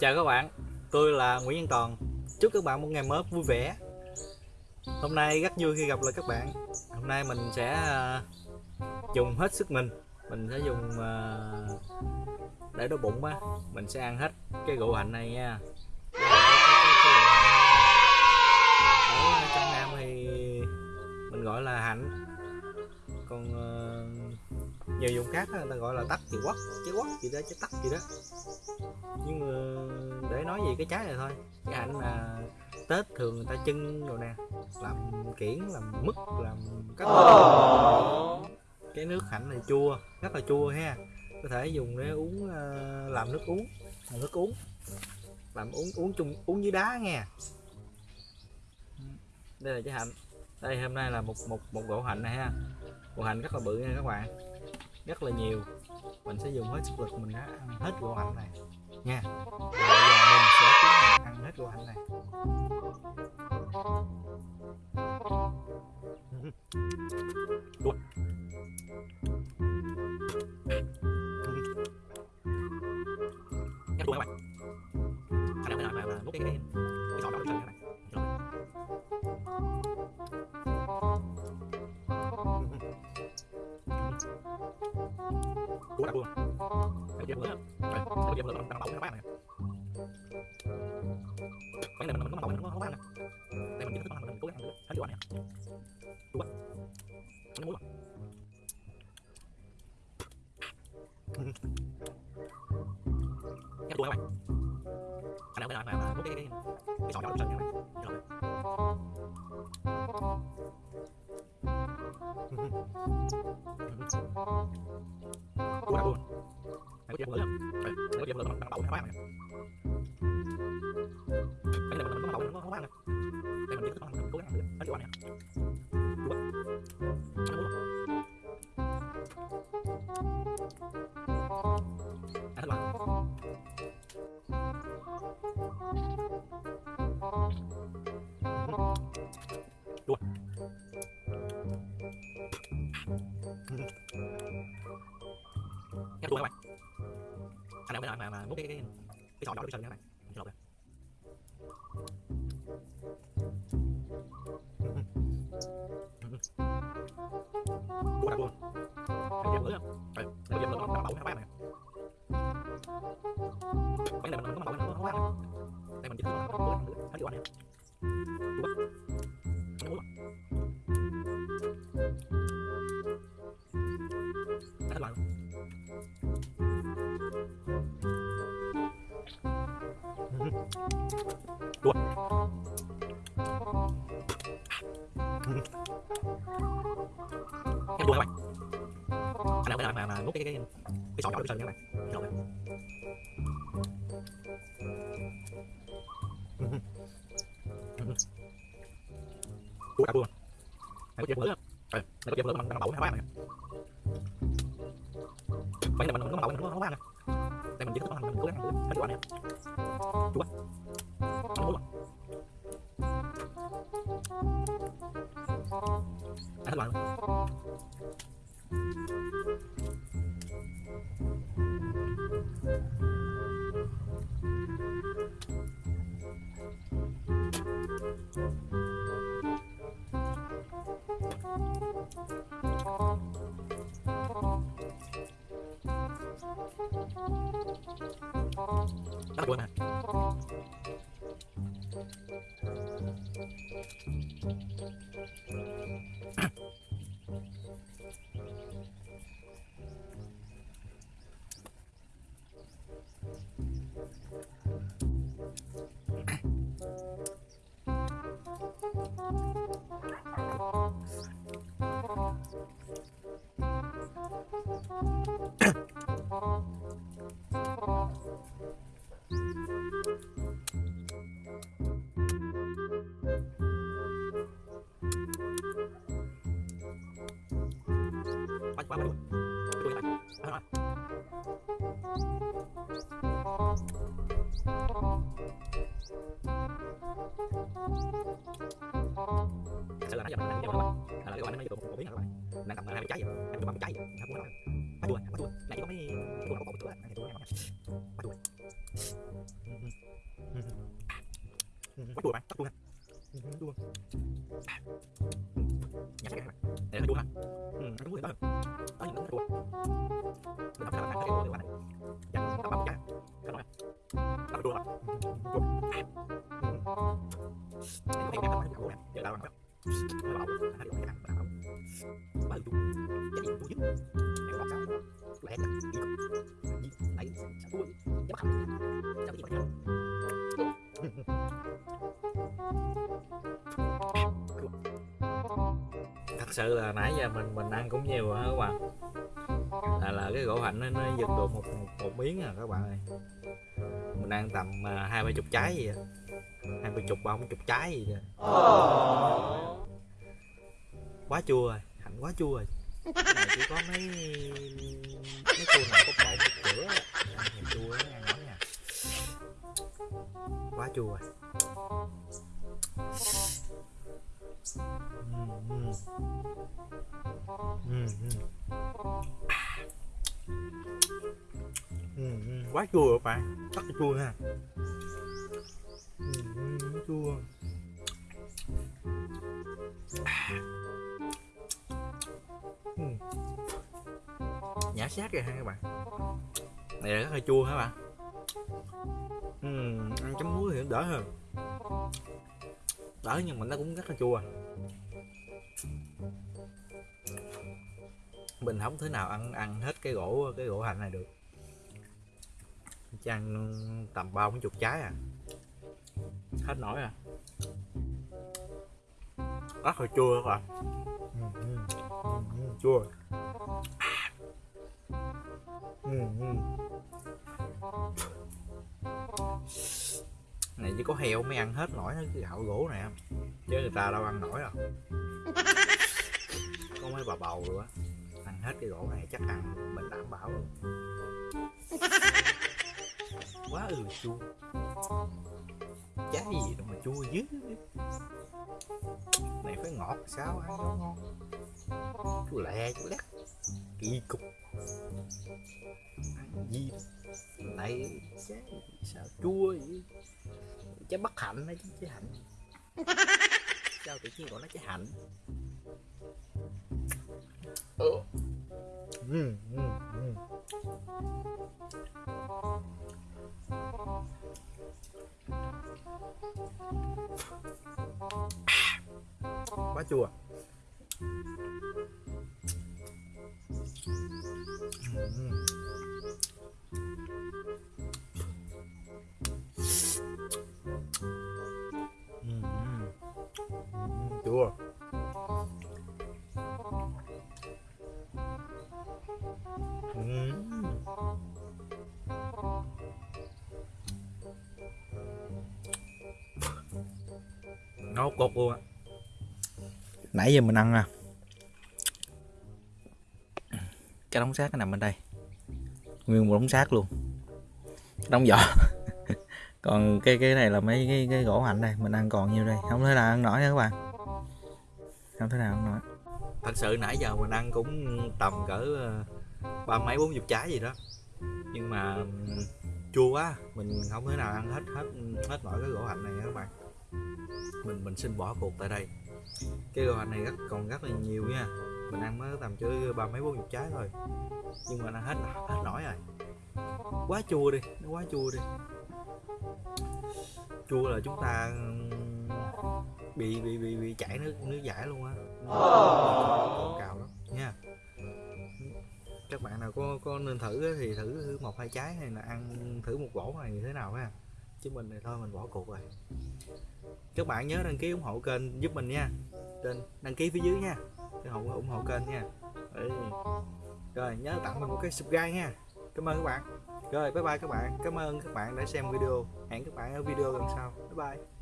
Chào các bạn, tôi là Nguyễn Văn Toàn. Chúc các bạn một ngày mới vui vẻ. Hôm nay rất vui khi gặp lại các bạn. Hôm nay mình sẽ à, dùng hết sức mình. Mình sẽ dùng à, để đói bụng á Mình sẽ ăn hết cái rượu hạnh này nha. Nhiều vùng khác người ta gọi là tắc thì quất trái quất gì đó trái tắc gì đó. Nhưng mà để nói về cái trái này thôi, cái hạnh là tết thường người ta trưng rồi nè, làm kiển, làm mứt, làm các cái nước hạnh này chua, rất là chua ha. Có thể dùng để uống ờ, làm nước uống, làm nước uống, làm uống uống chung, uống dưới đá nghe. Đây là trái hạnh. Đây hôm nay là một một một gỗ hạnh này ha. Gỗ hạnh rất là bự nha các bạn rất là nhiều. Mình sẽ dùng hết sức lực mình đã ăn hết gỗ hạnh này. Nha. Và bây giờ mình sẽ tiến hành ăn hết gỗ hạnh này. Đuổi. Nhắc đuôi các bạn Khả năng mà mà mà múc cái cái cái sọ đó lên các bạn cua đã đuôi để dẹp bữa để nó bữa lửa, nó bỏng nó bán này. Cái này mình mình nó bỏng nó nó bán này Đây mình chỉ thức mình cố gắng ăn hết chỗ này. Đuôi. Nó muối. Cái đuôi các bạn. Anh nào bên nào mà mà múc cái cái cái nhỏ đó lên các bạn. Rồi. Đuôi đã đuôi. Đấy, dẹp lửa. Đấy, nó dẹp lửa nó bỏng nó bán này. Cái Anh nào bên nào mà mà múc cái cái cái sọ đó đi sân các bạn. Mình lột ra. Đuôi đặc luôn Đây dẹp lửa. không, đây dẹp lửa nó nó bỏng nó bán này. Cái này mình nó bầu nó không này. Đây mình chỉ thử nó cố nữa, hết chỗ này. Đuôi. Em đuôi các bạn. Anh nào cái nào mà mà nút cái cái cái sọ nhỏ đi sân các bạn. Lột ra. Đuôi đã đuôi. này có dẹp lửa. không? Ờ, này có dẹp lửa bằng nó bỏng nó bán này. vậy này mình nó bỏng nó nó bán này, Đây mình chỉ thức mình cố gắng ăn hết chỗ này. Đuôi. Luôn à Quá quá Thật sự là nãy giờ mình đang các bạn. Là cái bạn nó vừa một miếng các bạn. Đang cầm hai trái vậy. Đang cầm trái vậy. Không có nói. Quá đuôi, quá đuôi. Nãy có mấy cái có bộ nữa. Nãy tôi nói. Quá đuôi. quá chua bạn rất chua ha chua cái bạn để hơi chua ha ừ, đúng rồi đó đó những cái chua mình không thể làm cái chua được bạn tao bao cái cái nói tao chua lắm chua em em em chua nè giờ tao ăn bảo hai điều ăn bảo ba cái gì chua dữ sự là nãy giờ mình mình ăn cũng nhiều hả các bạn. Là là cái gỗ hạnh nó, nó giật được một, một một miếng à các bạn ơi. Mình ăn tầm à, hai ba chục trái gì hai ba chục ba bốn chục trái gì vậy quá chua rồi hạnh quá chua rồi. Chỉ có mấy mấy cô nào có một cửa ăn thèm chua nó ăn nói nha. Quá chua rồi. Ừ, ừ. quá chua rồi bạn rất là chua ha ừ, chua. Nhã nhả sát rồi ha các bạn. Này là rất là chua hả bạn? Ăn chấm muối thì đỡ hơn đó nhưng mà nó cũng rất là chua. Mình không thể nào ăn ăn hết cái gỗ cái gỗ hành này được. Chỉ tầm ba bốn chục trái à. Hết nổi à. Rất là chua các bạn. Ừ, ừ, ừ, ừ chua. Ừ, ừ này, chỉ có heo mới ăn hết nổi cái gạo gỗ này chứ người ta đâu ăn nổi đâu. Có mấy bà bầu rồi á. Ăn hết cái gỗ này chắc ăn mình đảm bảo luôn. Quá ừ chua. Trái gì đâu mà chua dữ. Này, phải ngọt sao ăn nó ngon. Chua lẹ, chua lét. Kỳ cục. Ăn gì? Này trái bất hạnh hay trái hạnh sao tự nhiên gọi nó trái hạnh ừ. Ừ, ừ, ừ. quá chua nấu cột luôn á. Nãy giờ mình ăn nè cái đống xác nó nằm bên đây. Nguyên một đống xác luôn. Cái đống vỏ. Còn cái cái này là mấy cái, cái gỗ hạnh đây mình ăn còn nhiêu đây? Không thể nào ăn nổi nha các bạn. Không thể nào ăn nổi. Thật sự nãy giờ mình ăn cũng tầm cỡ ờ, ba mấy bốn chục trái gì đó. Nhưng mà chua quá mình không thể nào ăn hết hết hết nổi cái gỗ hạnh này các bạn mình mình xin bỏ cuộc tại đây. Cái hạnh này rất còn rất là nhiều nha. Mình ăn mới tầm chứ ba mấy bốn chục trái thôi. Nhưng mà nó hết hết nổi rồi. Quá chua đi nó quá chua đi. Chua là chúng ta bị bị bị bị chảy nước nước giải luôn á. Còn cào lắm nha. Các bạn nào có có nên thử thì thử một hai trái hay là ăn thử một gỗ này như thế nào ha chứ mình này thôi, mình bỏ cuộc rồi. Các bạn nhớ đăng ký ủng hộ kênh giúp mình nha. Trên, đăng ký phía dưới nha. Để ủng ủng hộ kênh nha. Rồi, nhớ tặng mình một cái subscribe nha. Cảm ơn các bạn. Rồi, bye bye các bạn. Cảm ơn các bạn đã xem video. Hẹn các bạn ở video lần sau. Bye bye.